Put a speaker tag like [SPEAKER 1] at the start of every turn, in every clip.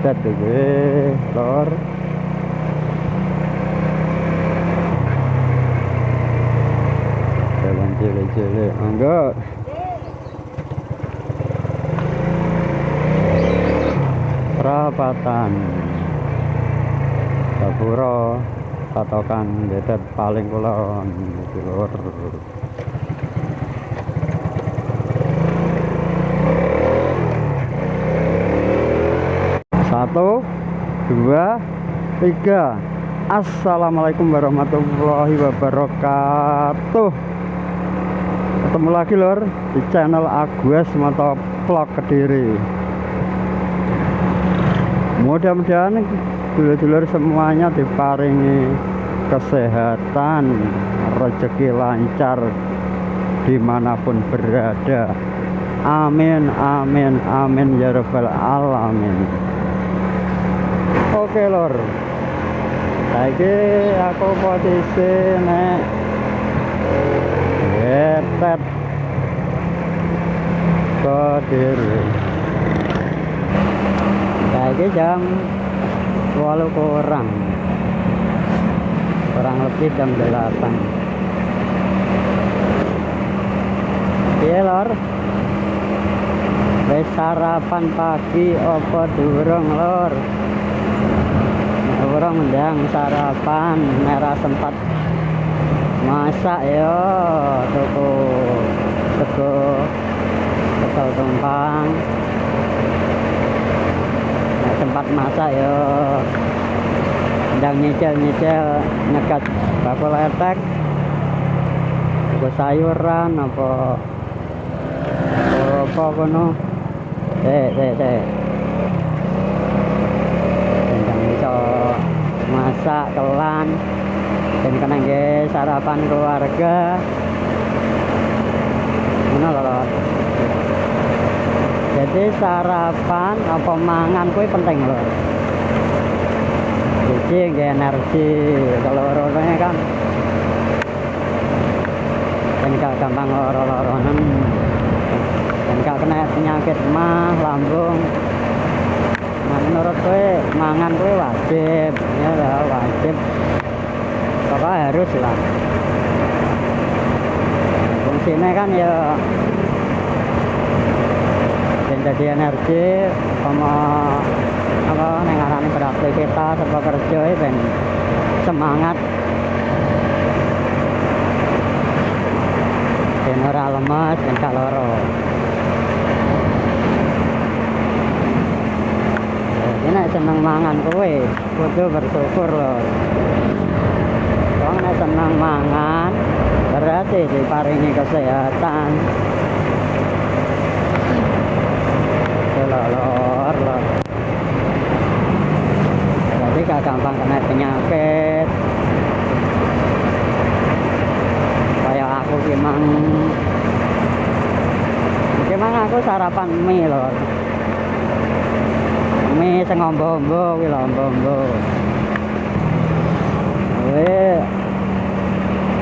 [SPEAKER 1] tuh gue lor jalan cilik-cilik enggak perapatan. Gapura patokan betet paling kulon di satu dua tiga. Assalamualaikum warahmatullahi wabarakatuh. Ketemu lagi lor di channel Agus Moto Vlog Kediri. Mudah-mudahan dulur-dulur semuanya diparingi kesehatan rezeki lancar di mana pun berada. Amin amin amin ya rabbal alamin oke lor. Lagi aku posisi nek getet kediri lagi jam walau kurang. Kurang lebih jam 8 iya lor? Wis sarapan pagi apa durung lor orang mendang sarapan merah sempat. Masak yo toko toko toko tumpang. Tempat masak yo. Sedang nyicil-nyicil nyekat bakul etek apa sayuran apa apa kono. Eh eh eh masak kelan dan kena sarapan keluarga mana jadi sarapan apa mangan kue penting loh jadi gak energi kalau lorongnya kan. Dan gak gampang loro-loronan dan gak kena penyakit mah lambung menurut gue mangan gue wajib ya lah wajib. Pokoknya harus lah. Fungsinya kan ya jadi energi sama apa nengarani beraktivitas apa kerja ben semangat. Ben ora lemes ben gak nek seneng mangan kowe. Kudu bersyukur loh. Wong nek seneng mangan berarti diparingi kesehatan. Lor lor jadi gak gampang kena penyakit. Kayak aku gimang gimang aku sarapan mie lor sengombo-ombo wih ombo-ombo wih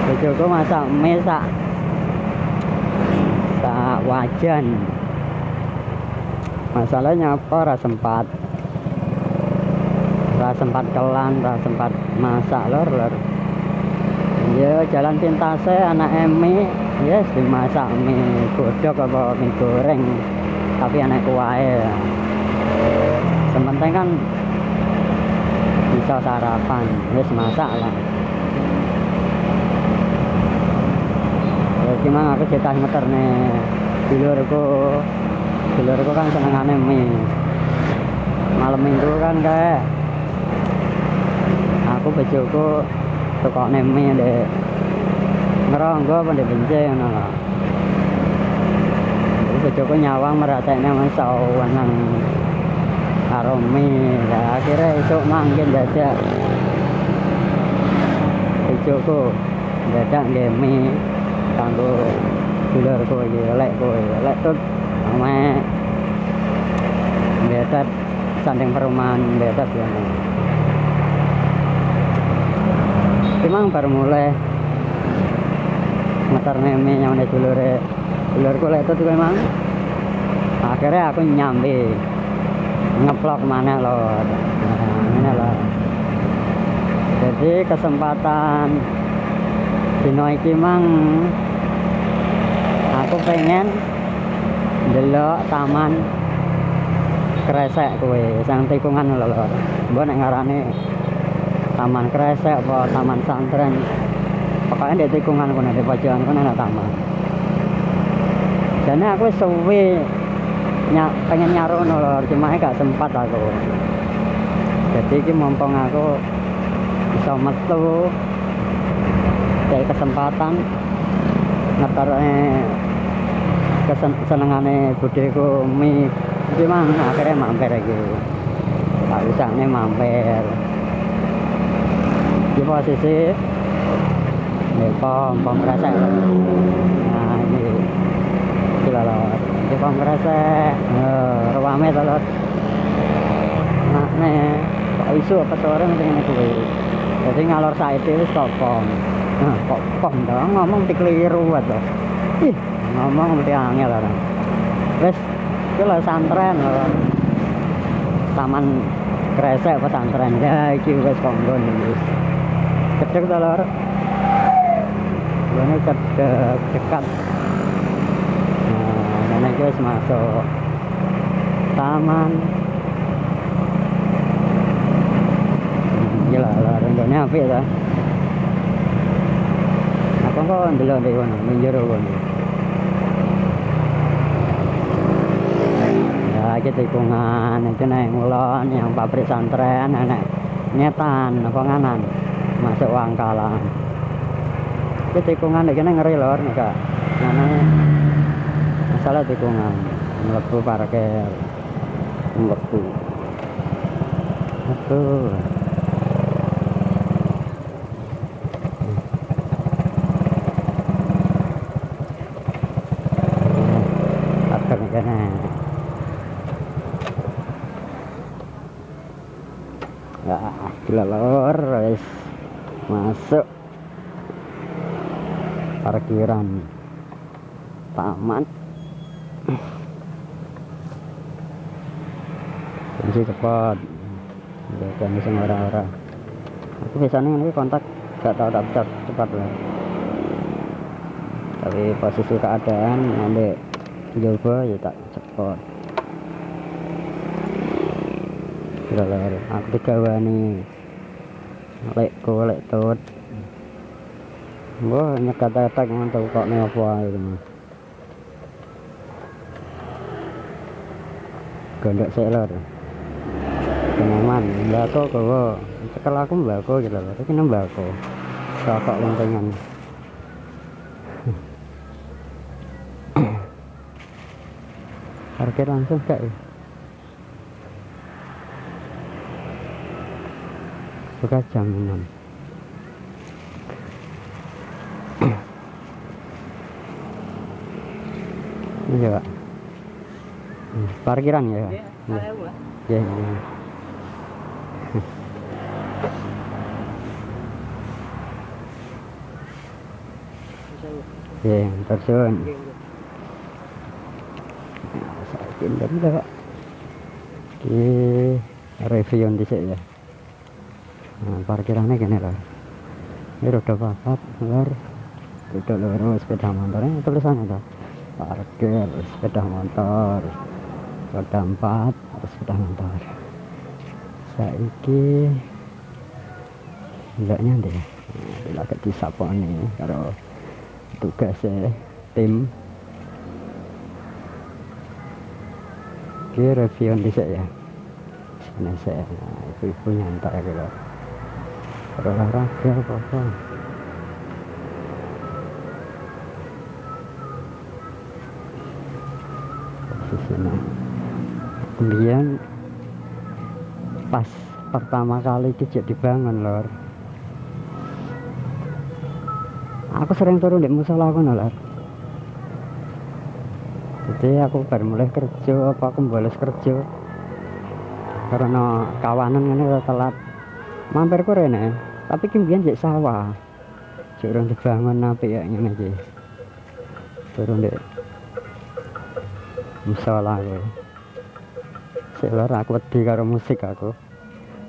[SPEAKER 1] bojoku masak mie sak sak wajan. Masalahnya apa ras sempat. Ras sempat kelan ras sempat masak lor lor. Ya jalan pintasnya anak emi yes dimasak mie. Godok apa mie goreng. Tapi anak sementing kan bisa sarapan yes masak lah. Ya gimana aku cerita ngeter nih. Dulurku dulurku kan senengane mie. Malam minggu kan kayak aku bojoku tukokne mie deh ngeronggo apa deh benceng ngono lho. Bojoku nyawang meratekne masawan nang karo mie lah akhirnya esuk mangkin dadak. Bojoku dadak mie kanggo dulurku iki lek kowe lek tut ame betet sanding perumahan betet ya memang baru mulai ngetar neme nyamane dulure. Dulurku lek itu memang. Akhirnya aku nyambi ngeplok mana loh ini loh jadi kesempatan dino iki mang aku pengen delok taman kresek kue sang tikungan lho lho mbok nek ngarane taman kresek apa taman santren. Pokoknya di tikungan kono di pojokan kono taman. Jadi aku suwe ny pengen nyarono lho cuma gak sempat aku. Jadi ini mumpung aku bisa metu kayak kesempatan ngetar kesenengane budeku mie gimana akhirnya mampir lagi. Tak bisa nih mampir. Di posisi di pom pom kresek. Nah ini gila loh di uh, ruame telur nah nih kok isu apa sore ini gue jadi ngalor saat itu kok pom. Nah kok pom dong ngomong dikeliru atau ih ngomong mesti angel orang terus itu lah santren loh taman kresek pesantren ya iki wis konggon iki. Cedek to lor ini cedek dekat iki wis masuk. Taman. Gila lor ini apik ta apa kok ndelok ndek kono njero kono lagi tikungan itu naik ngulon yang pabrik santren nenek nyetan apa nganan? Masuk wangkalan. Itu tikungan ini ngeri lor nih kak mana masalah tikungan melebu parkir melebu. Aduh gila lor guys masuk. Parkiran. Taman kunci cepat. Udah kan bisa orang-orang. Aku biasanya ini kontak gak tahu daftar cepat lah. Tapi posisi keadaan ambil coba ya tak cepat. Lelor, aku digawani. Lek ko lek tut. Wah, nyekat-nyekat mantap kok nih apa itu mah. Gondok sik lor. Kenaman, mbako kowe. Cekel aku mbako gitu lho. Iki mbako. Rokok lentengan. Parkir langsung gak ya? Buka jam 6 Ini ya Parkiran ya? Iya Iya. iya. Iya. Pindah juga pak. Oke Review dhisik ya. Nah, parkirannya gini lah. Ini roda papat lor roda loro sepeda motor ini tulisannya tuh parkir sepeda motor roda empat harus sepeda motor saiki enggak nyantai nah, bila ke disaponi karo tugasnya tim. Oke, review dhisik ya. Sini saya, nah, ibu-ibu nyantai gitu berolahraga apa-apa. Posisinya kemudian pas pertama kali dijak dibangun lor. Aku sering turun di musola aku lor. Jadi aku baru mulai kerja apa aku bolos kerja. Karena kawanan ini telat. Mampir ku rene tapi kemudian jadi sawah. Curang dibangun apa ya ini aja turun deh musola aku sik lor aku wedi karo musik aku.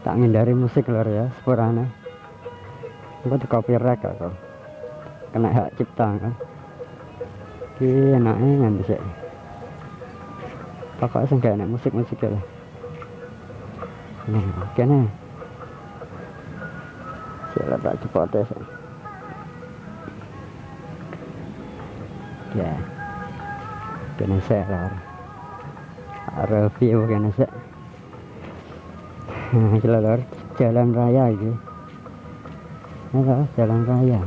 [SPEAKER 1] Tak ngindari musik lor ya sepurane. Aku di copyright aku. Kena hak cipta kan? Iki enaknya nganti sik. Pokoknya sing gak enak musik-musik ya lah nah kene. Sik lah tak cepote sik ya. Kene sik lor nah iki lho, lor jalan raya iki. Halo, jalan raya.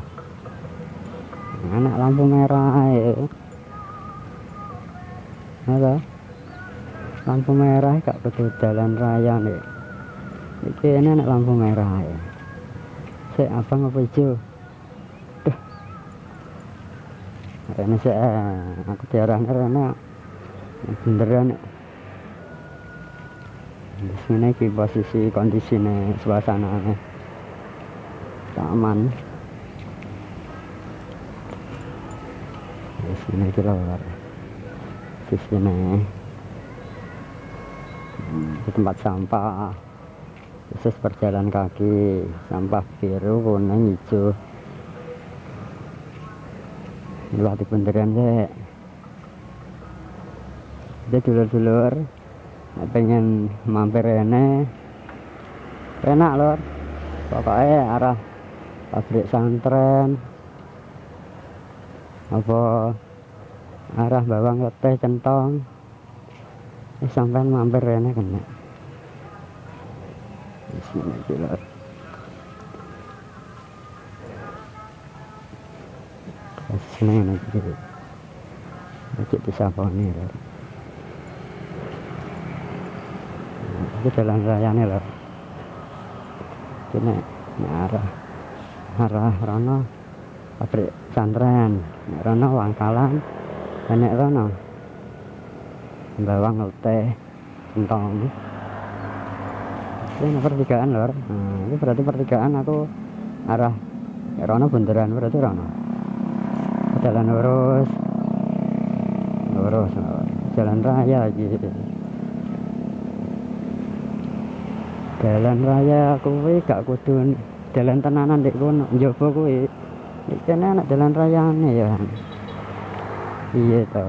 [SPEAKER 1] Anak lampu merah ya halo lampu merah gak betul jalan raya nih ini ini anak lampu merah ya saya apa ngapa hijau ini saya aku diarahnya karena beneran sini ki posisi kondisinya suasana aman di sini keluar di sini di tempat sampah. Khusus berjalan kaki sampah biru kuning hijau. Wah di beneran deh dia dulur-dulur pengen mampir ini enak lor pokoknya arah pabrik santren. Apa arah bawang leteh centong eh, sampai mampir ini kena. Lor seneng lagi lagi disaponi lor itu jalan raya nih lor ini, ini arah arah rono pabrik santren. Rono wangkalan dan rono bawang teh centong ini pertigaan lor. Nah, ini berarti pertigaan aku arah rono bundaran berarti rono. Jalan lurus. Lurus jalan raya gitu jalan raya kuwi gak kudu jalan tenanan dek kono. Njaba kuwi. Iki anak jalan rayane ya. Iya to.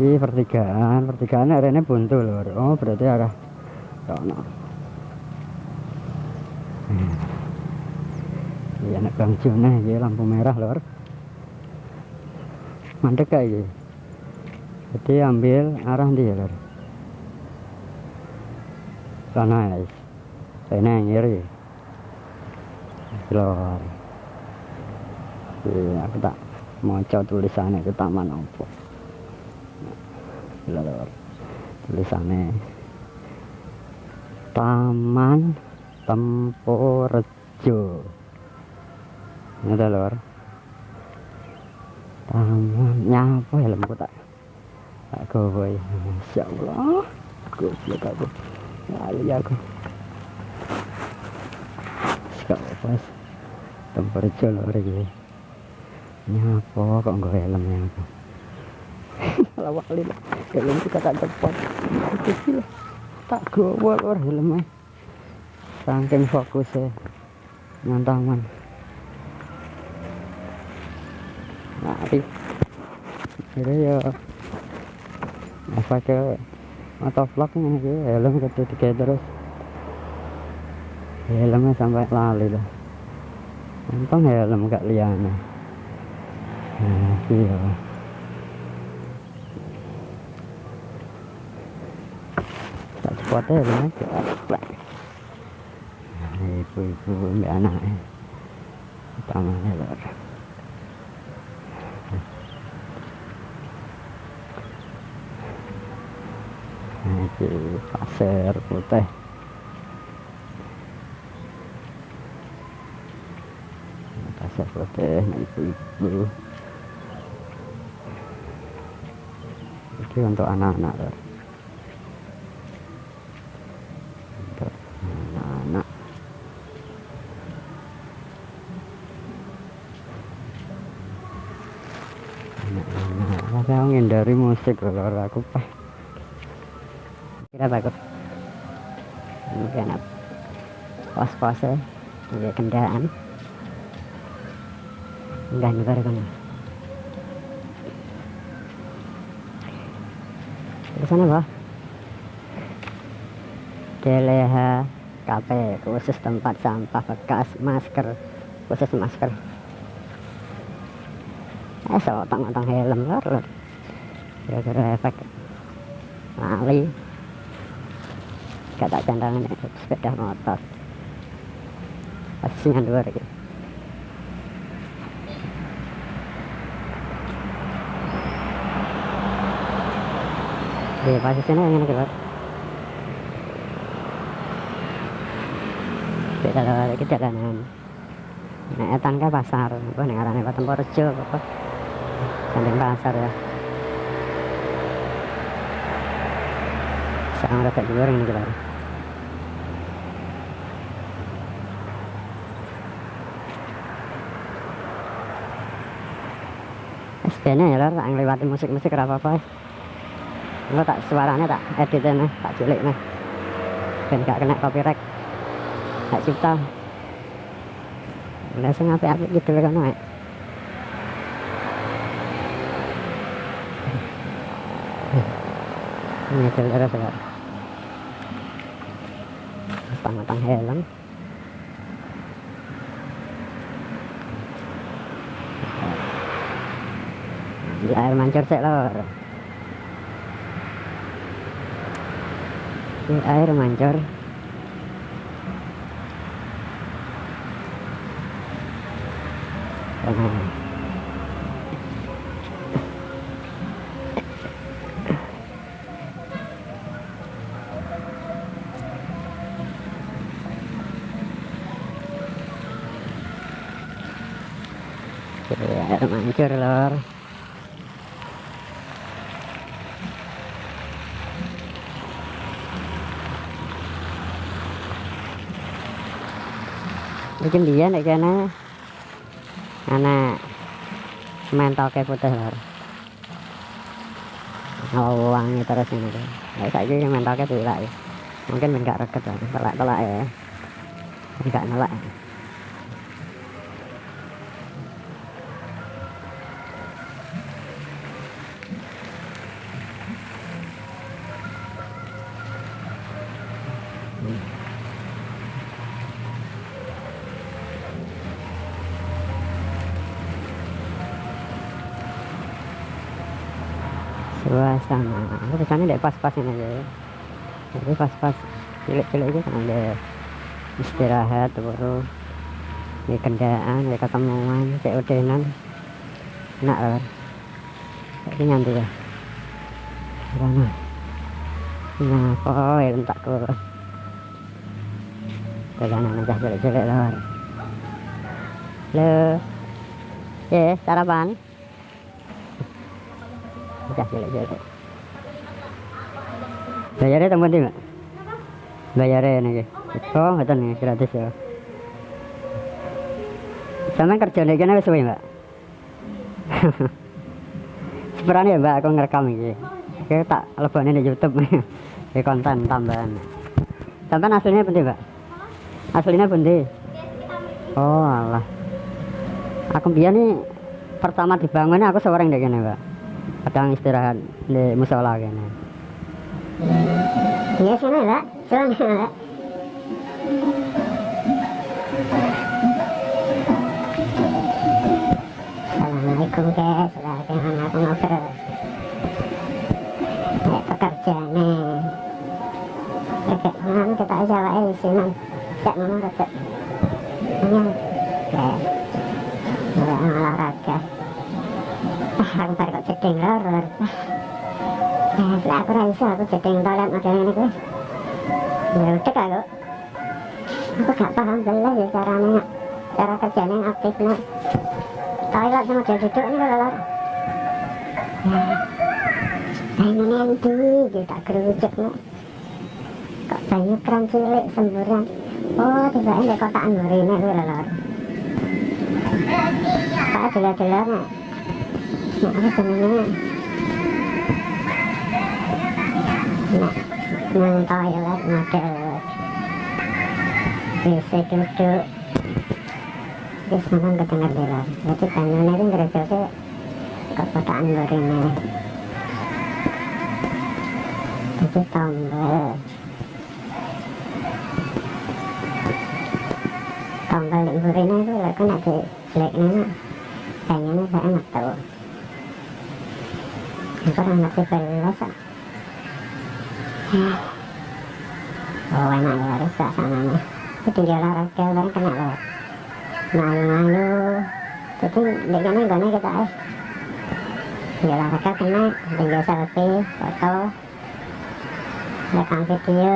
[SPEAKER 1] Ini pertigaan. Pertigaan arene buntu lur oh berarti arah kono. Hmm. iya anak bang Juna ya lampu merah lur mandek kayak jadi ambil arah dia lor sana saya ngiri lor iya. Aku tak mau coba tulisannya ke taman opo lor tulisannya taman temporejo ini lor. Taman nyapa ya lembu tak? Aku boy masya Allah. Suka aku lali aku. Sekarang pas temperatur lor gitu nyapa kok nggak helmnya aku? Lawak lil helm kita tak cepat. Kecil tak gowo lor helmnya saking fokusnya. Nyantaman mari. Ini ya apa ke motovlognya gitu helm ketika terus. Helmnya sampai lali lah untung helm gak liana nah iya. Tak cepat helmnya cepat nah, ibu-ibu mbak anaknya. Utamanya lor iki pasir putih pasir putih ibu-ibu ini untuk anak-anak untuk anak-anak. Tapi aku ngindari musik lor? Aku pah. Kira takut. Mungkin apa? Pos-pos ya. Kendaraan. Enggak nyebar kan. Di sana bah. Deleha KP khusus tempat sampah bekas masker khusus masker eh so otang-otang helm lor gara-gara efek lali gak tak candangan sepeda motor. Pastinya dua gitu di posisinya yang ini keluar beda lagi jalanan nah etan ke pasar apa nih arahnya Patung Porjo apa Sanding pasar ya sekarang udah tak goreng nih SPN ya lor tak ngelewatin musik-musik apa-apa. Lo tak suaranya tak editnya tak cilik nih ben gak kena copyright. Tak cipta. Langsung apa-apa gitu kan ya ini saudara saudara matang-matang helm di air mancur sih lor di air mancur Nah. Ya, air mancur lor. Bikin dia nek kene. Anak mental kayak putih lor. Oh wangi terus ini tuh nah, mental kayak tidak ya. Mungkin enggak reket lah telak telak ya. Enggak nelak suasana aku ke sana deh pas-pasin aja. Ya jadi pas-pas cilik-cilik aja kan ada istirahat baru di kendaan di ketemuan cek udenan enak loh ini nyantai ya karena nah kok ya entak ke perjalanan aja cilik-cilik loh lo ya sarapan Udah jelek-jelek. Bayarnya teman di mak? Bayarnya nih. Oh, betul nih gratis ya. Sama kerja nih kena wis mbak. Sebenarnya ya mbak aku ngerekam ini. Oke tak lebihnya di YouTube nih. Di konten tambahan. Tambahan aslinya penting mbak. Aslinya penting. Oh Allah. Aku biar nih pertama dibangunnya aku seorang deh kene mbak kadang istirahat di musola kene
[SPEAKER 2] Iya sini lah, sana lah. Assalamualaikum guys, bagaimana aku ngobrol? Kayak pekerja nih. Kakek mana kita aja lah di sini. Mana kakek? Ini, kayak, olahraga aku bar kok jeding loror nah aku rasa aku jeding toilet model ini kuwi. Ya udah aku aku gak paham belas ya caranya cara kerjanya yang aktif nih toilet sama model duduk ini kalau lor ini yang di kita kerucuk nih kok banyak keran cilik semburan. Oh tiba ini kotaan burine kuwi lor Pak jelas-jelas nah nang toilet model bisa duduk terus memang kedengar di luar jadi banyunya itu ngerjakan kekotaan ini jadi tombol tombol ibu Rina itu lah kan ada jeleknya banyunya saya enak tahu orang ngerti belas oh enak ya rusak sananya tinggal olahraga bareng kena loh. Malu-malu. Jadi dekatnya gak kita eh tinggal olahraga kena tinggal selfie foto. Rekam video.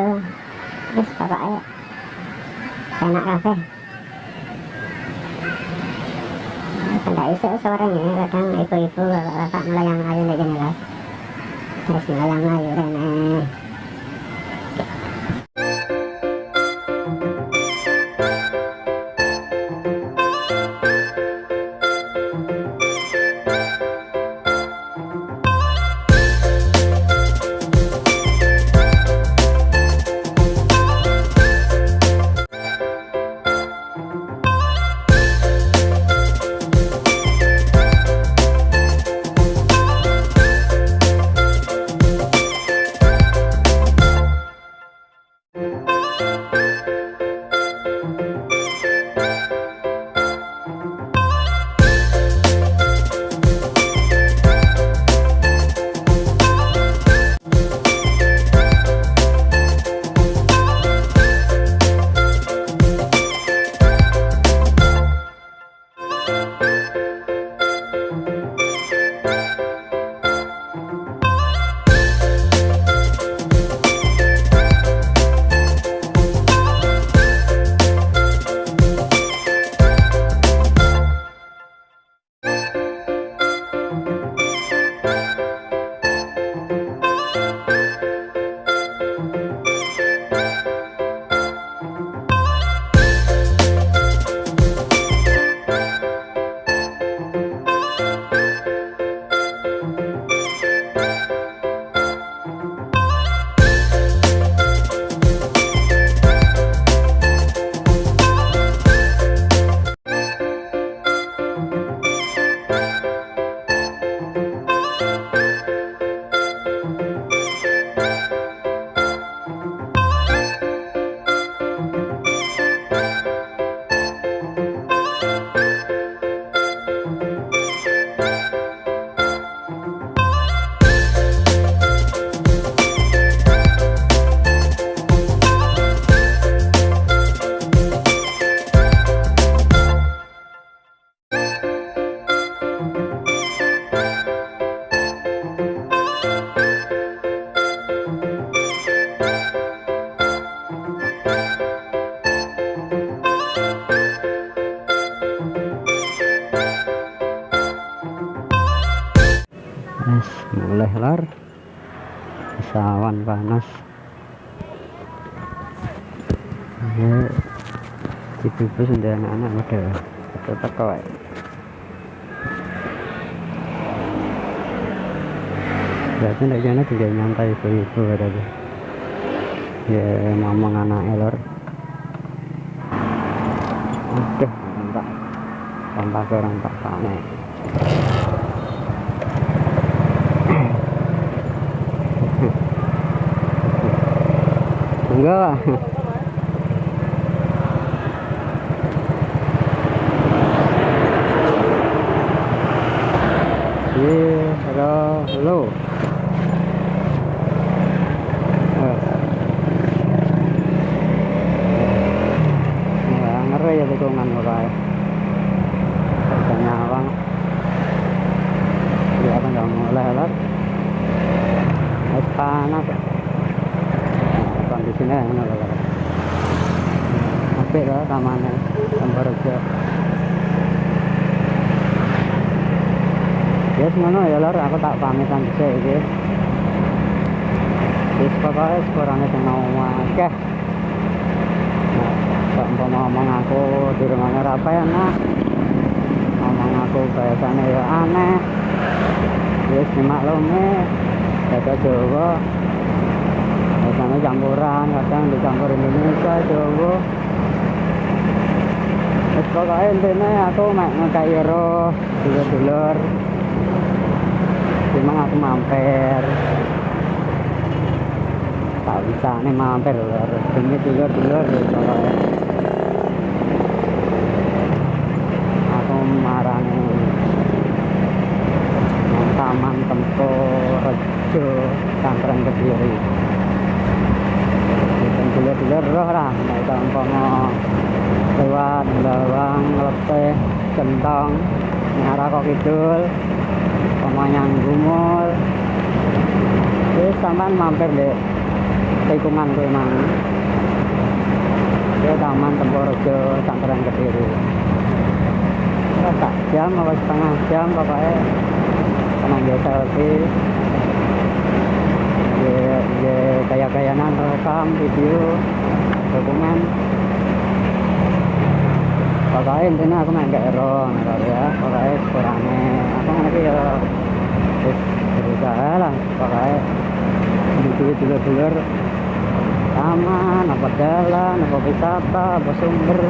[SPEAKER 2] Terus pokoknya enak kafe tidak isu suaranya? Kadang ibu-ibu bapak-bapak melayang kayak gini lah terus melayang layu rene
[SPEAKER 1] ibu-ibu sudah anak-anak udah teko ya berarti ndak jana tinggal nyantai ibu-ibu berarti ya ngomong anaknya lor aduh tak kontak orang tak panen enggak lah iya halo halo Nggak ngeri ya tikungan kayak Harganya awang Ya apa nggak mulai lah Es panas ya kondisinya yang mana lah tamannya tambah rejo ya semono ya lor aku tak pamitan bisa iki. Wis pokoknya kurangnya sing mau nah kok umpama ngomong aku di rumahnya apa ya ngomong aku bahasane ya aneh. Wis dimaklumi. Bahasa Jawa bahasanya campuran kadang dicampur Indonesia Jawa. Wis pokoknya intinya aku mek ngekai roh dulur-dulur. Cuma aku mampir. Tak bisa nih mampir lur demi dulur-dulur ya pokoknya aku marani nang taman tempo rejo cangkreng kediri dan dulur-dulur roh lah nek kampono lewat bawang lepeh gentong ngarah kok kidul pemanyang gumul. Wis sampean mampir deh tikungan kuwi mang ke taman Temporejo Cangkeren Kediri. Terus tak jam apa setengah jam pokoknya. Tenang ya selfie ya, ya gaya-gayanan rekam video dokumen pokoknya intinya aku main gak ero kalau ya. Pokoknya kurangnya aku nanti ya berusaha lah. Pokoknya dulur-dulur. Taman apa jalan apa wisata apa sumber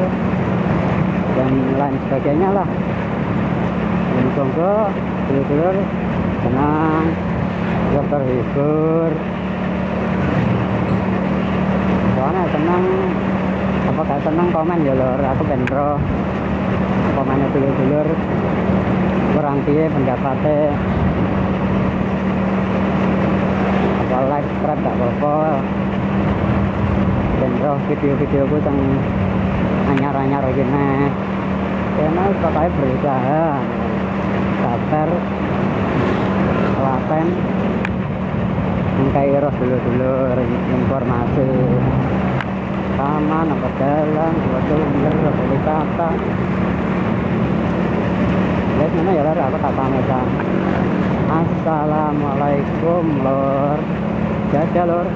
[SPEAKER 1] dan lain sebagainya lah. Dan monggo dulur-dulur senang juga terhibur. Soalnya senang apa gak senang komen? Ya lor aku benro komennya dulur-dulur. Kurang piye pendapatnya apa like subscribe gak apa-apa? Video-video ku teng anyar-anyar gini. Karena pokoknya berusaha. Sabar. Telaten mengkai roh dulu-dulu informasi taman apa jalan apa sumber apa wisata ya mana ya lor aku tak pamitan assalamualaikum lor. Jaga lor